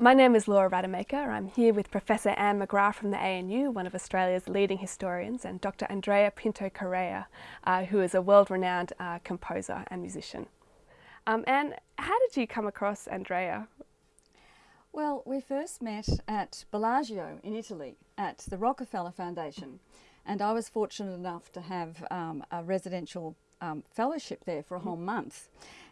My name is Laura Rademacher. I'm here with Professor Anne McGrath from the ANU, one of Australia's leading historians, and Dr. Andrea Pinto Correia, uh, who is a world-renowned uh, composer and musician. Um, Anne, how did you come across Andrea? Well, we first met at Bellagio in Italy at the Rockefeller Foundation, and I was fortunate enough to have um, a residential um, fellowship there for a whole month.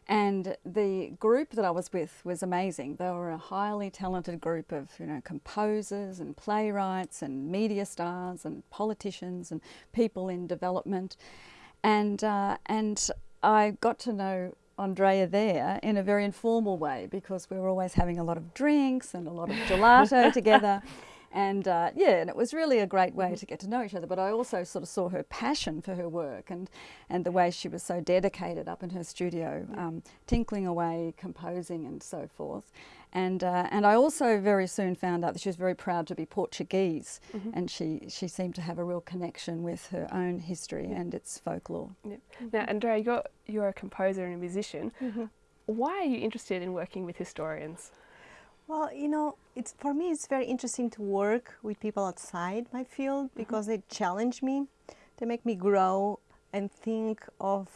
And the group that I was with was amazing. They were a highly talented group of, you know, composers and playwrights and media stars and politicians and people in development. And, uh, and I got to know Andrea there in a very informal way because we were always having a lot of drinks and a lot of gelato together. And uh, yeah, and it was really a great way to get to know each other. But I also sort of saw her passion for her work and, and the way she was so dedicated up in her studio, um, tinkling away, composing and so forth. And, uh, and I also very soon found out that she was very proud to be Portuguese mm -hmm. and she, she seemed to have a real connection with her own history yeah. and its folklore. Yeah. Now, Andrea, you're, you're a composer and a musician. Mm -hmm. Why are you interested in working with historians? Well, you know, it's for me it's very interesting to work with people outside my field mm-hmm. because mm -hmm. they challenge me, they make me grow and think of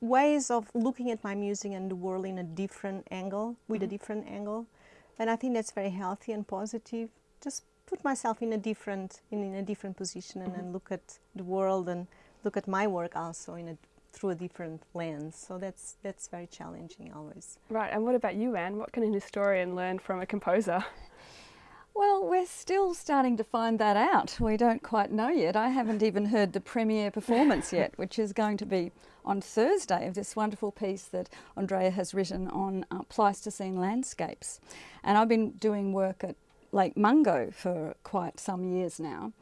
ways of looking at my music and the world in a different angle, with mm -hmm. a mm-hmm. different angle. And I think that's very healthy and positive. Just put myself in a different in, in a different position and, mm -hmm. and look at the world and look at my work also in a through a different lens. So that's, that's very challenging always. Right, and what about you, Anne? What can an historian learn from a composer? Well, we're still starting to find that out. We don't quite know yet. I haven't even heard the premiere performance yet, which is going to be on Thursday of this wonderful piece that Andrea has written on uh, Pleistocene landscapes. And I've been doing work at Lake Mungo for quite some years now.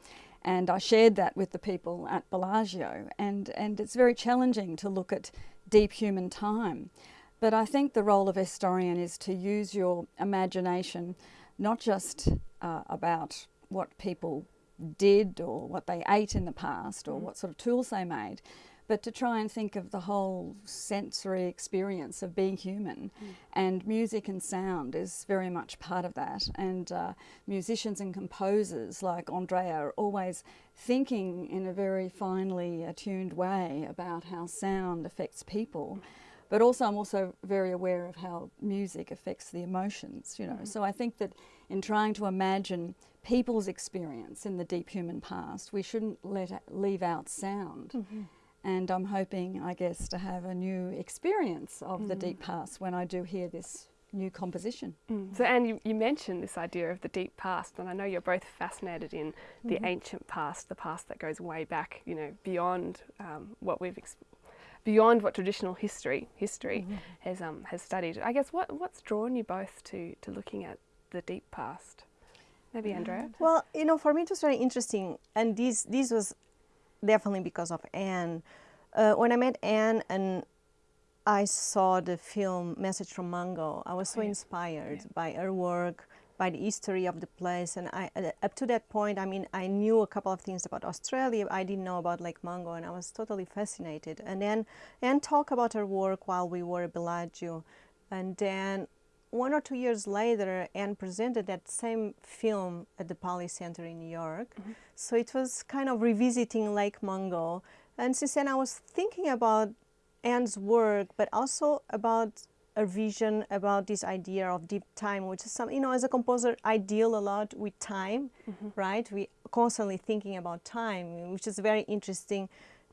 And I shared that with the people at Bellagio. And, and it's very challenging to look at deep human time. But I think the role of historian is to use your imagination, not just uh, about what people did or what they ate in the past or mm. what sort of tools they made, but to try and think of the whole sensory experience of being human. Mm. And music and sound is very much part of that. And uh, musicians and composers like Andrea are always thinking in a very finely attuned way about how sound affects people. But also I'm also very aware of how music affects the emotions, you know. Mm. So I think that in trying to imagine people's experience in the deep human past, we shouldn't let leave out sound. Mm -hmm and I'm hoping, I guess, to have a new experience of mm. the deep past when I do hear this new composition. Mm. So Anne, you, you, mentioned this idea of the deep past and I know you're both fascinated in the mm -hmm. ancient past, the past that goes way back, you know, beyond um, what we've beyond what traditional history history -hmm. has um, has studied. I guess what what's drawn you both to to looking at the deep past? Maybe Andrea? Well, you know, for me it was very interesting and this this was definitely because of Anne. Uh, when I met Anne and I saw the film Message from Mungo, I was so yeah. inspired yeah. by her work, by the history of the place. And I, uh, up to that point, I mean, I knew a couple of things about Australia. I didn't know about Lake Mungo and I was totally fascinated. And then Anne talked about her work while we were at Bellagio. And then one or two years later, Anne presented that same film at the Paley Center in New York. Mm -hmm. So it was kind of revisiting Lake Mungo. And since then I was thinking about Anne's work, but also about a vision about this idea of deep time, which is some, you know, as a composer, I deal a lot with time, mm -hmm. right? We constantly thinking about time, which is a very interesting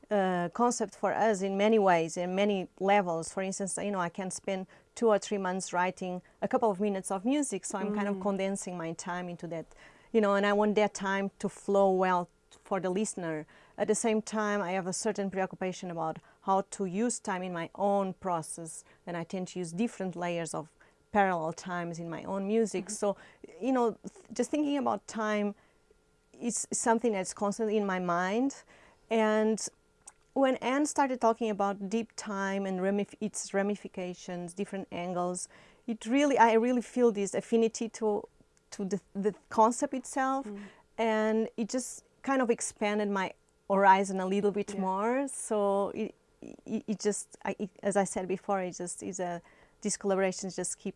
uh, concept for us in many ways, in many levels. For instance, you know, I can spend two or three months writing a couple of minutes of music, so I'm mm. kind of mm. condensing my time into that, you know, and I want that time to flow well for the listener. At the same time, I have a certain preoccupation about how to use time in my own process, and I tend to use different layers of parallel times in my own music. Mm -hmm. So, you know, just thinking about time is something that's constantly in my mind, and when Anne started talking about deep time and ramif its ramifications, different angles, it really, I really feel this affinity to, to the, the concept itself. Mm. And it just kind of expanded my horizon a little bit yeah. more. So it, it, it just, I, it, as I said before, it just is a, these collaborations just keep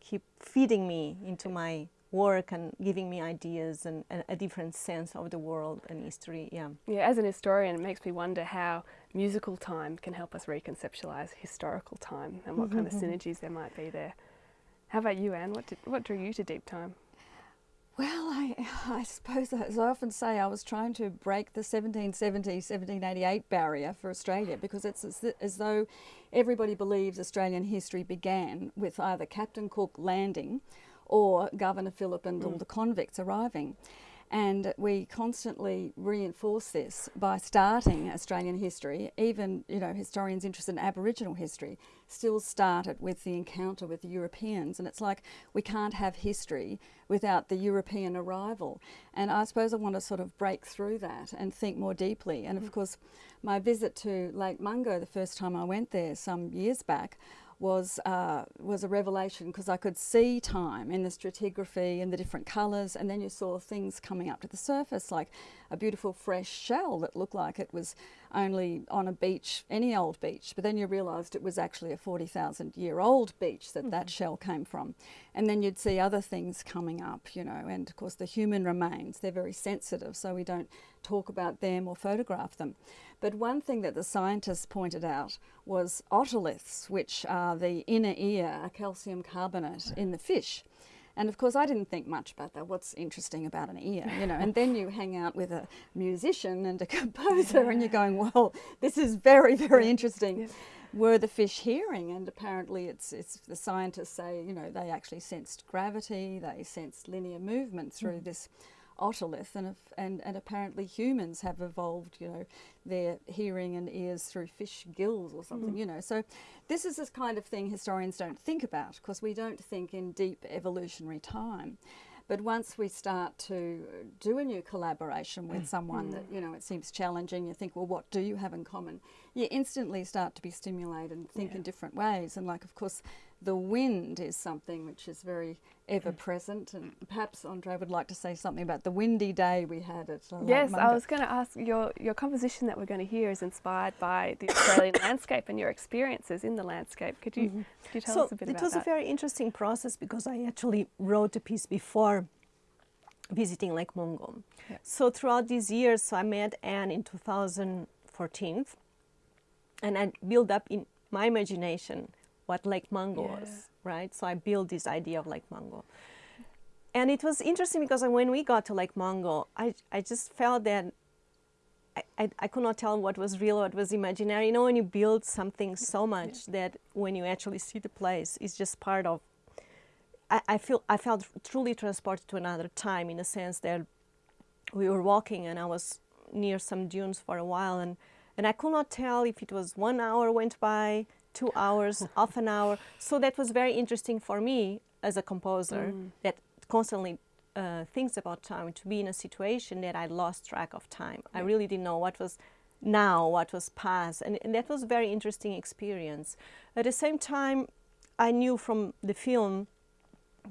keep feeding me into my work and giving me ideas and, and a different sense of the world and history. Yeah. Yeah, as an historian, it makes me wonder how musical time can help us reconceptualize historical time and what kind of mm-hmm, mm-hmm. synergies there might be there. How about you, Anne? What did, what drew you to deep time? Well, I, I suppose, as I often say, I was trying to break the 1770 1788 barrier for Australia because it's as, as though everybody believes Australian history began with either Captain Cook landing or Governor Phillip and all mm. the convicts arriving. And we constantly reinforce this by starting Australian history. Even, you know, historians interested in Aboriginal history still start it with the encounter with the Europeans. And it's like we can't have history without the European arrival. And I suppose I want to sort of break through that and think more deeply. And of mm. course, my visit to Lake Mungo the first time I went there some years back was uh, was a revelation because I could see time in the stratigraphy and the different colours, and then you saw things coming up to the surface like a beautiful fresh shell that looked like it was only on a beach, any old beach, but then you realised it was actually a 40,000 year old beach that mm -hmm. that shell came from. And then you'd see other things coming up, you know, and of course the human remains, they're very sensitive, so we don't talk about them or photograph them. But one thing that the scientists pointed out was otoliths, which are the inner ear, a calcium carbonate in the fish. And of course, I didn't think much about that. What's interesting about an ear, you know? And then you hang out with a musician and a composer, yeah. and you're going, "Well, this is very, very interesting." Yeah. Were the fish hearing? And apparently, it's it's the scientists say, you know, they actually sensed gravity, they sensed linear movement through mm. this otolith, and, and and apparently humans have evolved, you know, their hearing and ears through fish gills or something, mm. you know. So this is this kind of thing historians don't think about because we don't think in deep evolutionary time. But once we start to do a new collaboration with someone that, mm. you know, it seems challenging, you think, well, what do you have in common? You instantly start to be stimulated and think yeah. in different ways. And like, of course, the wind is something which is very ever present. And perhaps Andre would like to say something about the windy day we had at uh, Yes, I was going to ask your, your composition that we're going to hear is inspired by the Australian landscape and your experiences in the landscape. Could you, mm -hmm. could you tell so us a bit about that? It was a very interesting process because I actually wrote a piece before visiting Lake Mungo. Yeah. So throughout these years, so I met Anne in 2014 and I built up in my imagination what Lake Mungo yeah. was, right? So I built this idea of Lake Mungo. And it was interesting because when we got to Lake Mungo, I, I just felt that I, I, I, could not tell what was real, what was imaginary. You know, when you build something so much yeah. that when you actually see the place, it's just part of, I, I, feel, I felt truly transported to another time in a sense that we were walking and I was near some dunes for a while and, and I could not tell if it was one hour went by, two hours, half an hour. So that was very interesting for me as a composer mm. that constantly uh, thinks about time to be in a situation that I lost track of time. I really didn't know what was now, what was past, and, and that was a very interesting experience. At the same time, I knew from the film,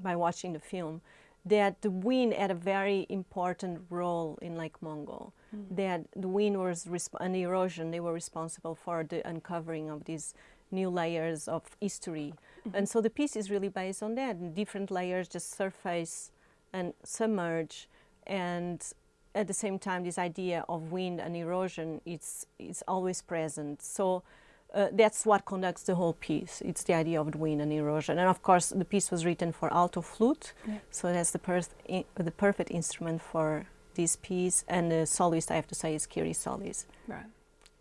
by watching the film, that the wind had a very important role in Lake Mungo. Mm. That the wind was and the erosion, they were responsible for the uncovering of these new layers of history. Mm -hmm. And so the piece is really based on that. Different layers just surface and submerge and at the same time this idea of wind and erosion it's it's always present so uh, that's what conducts the whole piece it's the idea of the wind and erosion and of course the piece was written for alto flute yeah. so that's the, per the perfect instrument for this piece and the soloist I have to say is Kiri Solis right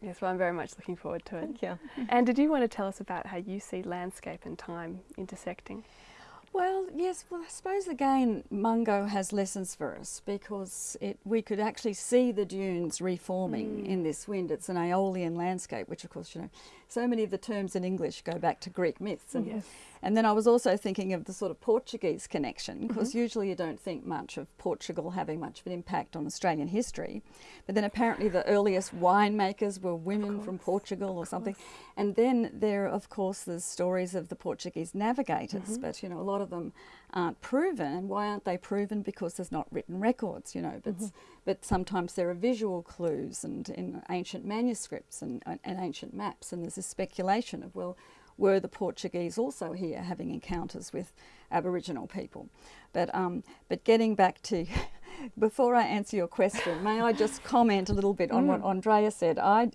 Yes, well, I'm very much looking forward to it. Thank you. and did you want to tell us about how you see landscape and time intersecting? Well, yes, well, I suppose again, Mungo has lessons for us because it, we could actually see the dunes reforming mm. in this wind. It's an Aeolian landscape, which, of course, you know, so many of the terms in English go back to Greek myths. And, yes. and then I was also thinking of the sort of Portuguese connection, because mm -hmm. usually you don't think much of Portugal having much of an impact on Australian history. But then apparently the earliest winemakers were women from Portugal or something. And then there, of course, there's stories of the Portuguese navigators, mm -hmm. but, you know, a lot of them aren't proven. Why aren't they proven? Because there's not written records, you know, but, mm -hmm. but sometimes there are visual clues and in ancient manuscripts and, and ancient maps, and there's this speculation of, well, were the Portuguese also here having encounters with Aboriginal people. But, um, but getting back to, before I answer your question, may I just comment a little bit on what Andrea said? I,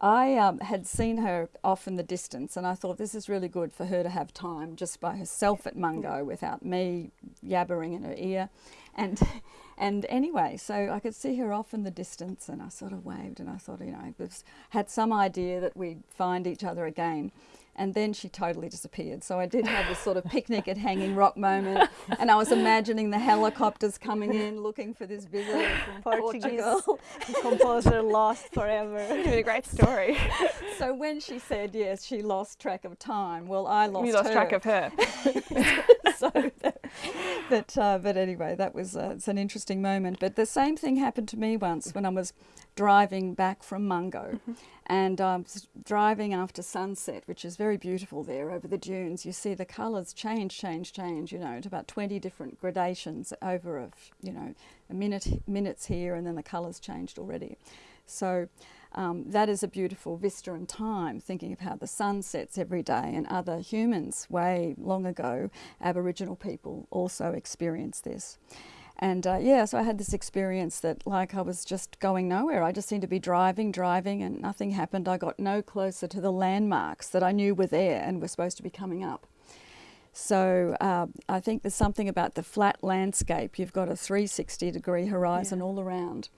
I um, had seen her off in the distance and I thought this is really good for her to have time just by herself at Mungo without me yabbering in her ear. And, and anyway, so I could see her off in the distance and I sort of waved and I thought, you know, I had some idea that we'd find each other again and then she totally disappeared. So I did have this sort of picnic at Hanging Rock moment, and I was imagining the helicopters coming in looking for this visitor from Portuguese Portugal. composer lost forever. It's a great story. So when she said yes, she lost track of time. Well, I lost. you lost her. track of her. so, that- but uh, but anyway, that was uh, it's an interesting moment. But the same thing happened to me once when I was driving back from Mungo, and I was driving after sunset, which is very beautiful there over the dunes. You see the colours change, change, change. You know, to about twenty different gradations over a f- you know a minute minutes here, and then the colours changed already. So. Um, that is a beautiful vista in time, thinking of how the sun sets every day, and other humans way long ago, Aboriginal people also experienced this. And uh, yeah, so I had this experience that, like, I was just going nowhere. I just seemed to be driving, driving, and nothing happened. I got no closer to the landmarks that I knew were there and were supposed to be coming up. So uh, I think there's something about the flat landscape. You've got a 360 degree horizon all around.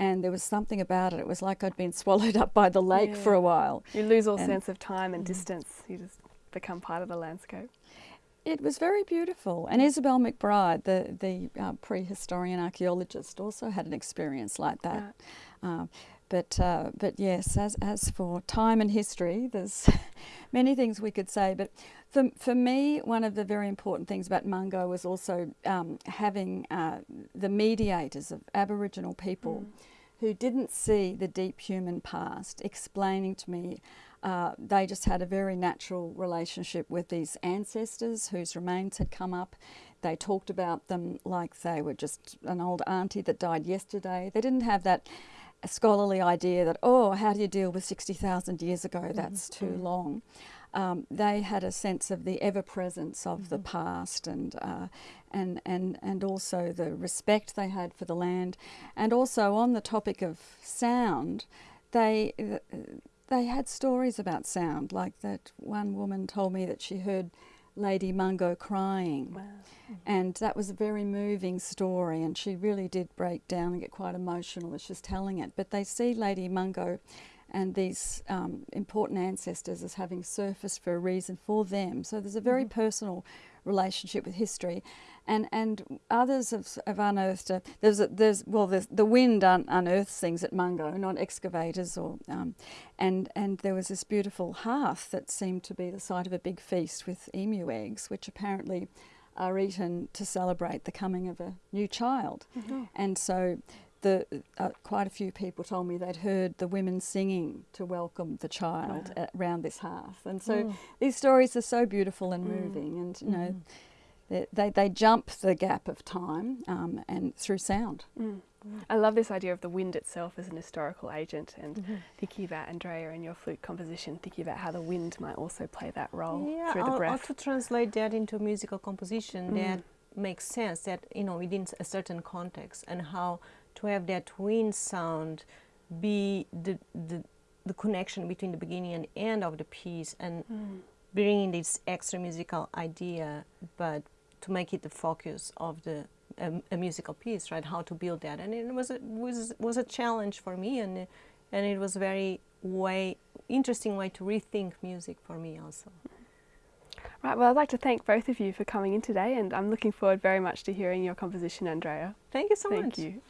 And there was something about it. It was like I'd been swallowed up by the lake for a while. You lose all And- sense of time and distance. You just become part of the landscape. It was very beautiful. And Isabel McBryde, the, the uh, prehistorian archaeologist, also had an experience like that. Um, but, uh, but yes, as, as for time and history, there's many things we could say. But for, for me, one of the very important things about Mungo was also um, having uh, the mediators of Aboriginal people who didn't see the deep human past explaining to me uh, they just had a very natural relationship with these ancestors whose remains had come up. They talked about them like they were just an old auntie that died yesterday. They didn't have that scholarly idea that, oh, how do you deal with 60,000 years ago? That's too long. Um, they had a sense of the ever presence of the past and, uh, and, and, and also the respect they had for the land. And also, on the topic of sound, they, uh, they had stories about sound. Like that one woman told me that she heard Lady Mungo crying. And that was a very moving story, and she really did break down and get quite emotional as she's telling it. But they see Lady Mungo and these um, important ancestors as having surfaced for a reason for them. So there's a very personal relationship with history. And, and others have, have unearthed, a, there's, a, there's well, there's, the wind un, unearths things at Mungo, not excavators. Or, um, and, and there was this beautiful hearth that seemed to be the site of a big feast with emu eggs, which apparently are eaten to celebrate the coming of a new child. And so the, uh, quite a few people told me they'd heard the women singing to welcome the child a- around this hearth. And so oh. these stories are so beautiful and mm. moving, and you mm. know, they, they, they jump the gap of time um, and through sound. Mm. I love this idea of the wind itself as an historical agent and mm-hmm. thinking about Andrea and your flute composition, thinking about how the wind might also play that role yeah, through the or breath. to translate that into a musical composition that makes sense that you know within a certain context and how to have that wind sound be the the, the connection between the beginning and end of the piece and bringing this extra musical idea but to make it the focus of the um, a musical piece right? How to build that. And it was a, was was a challenge for me and and it was a very way interesting way to rethink music for me also. Right, well, I'd like to thank both of you for coming in today, and I'm looking forward very much to hearing your composition, Andrea. thank you so Thank much. you.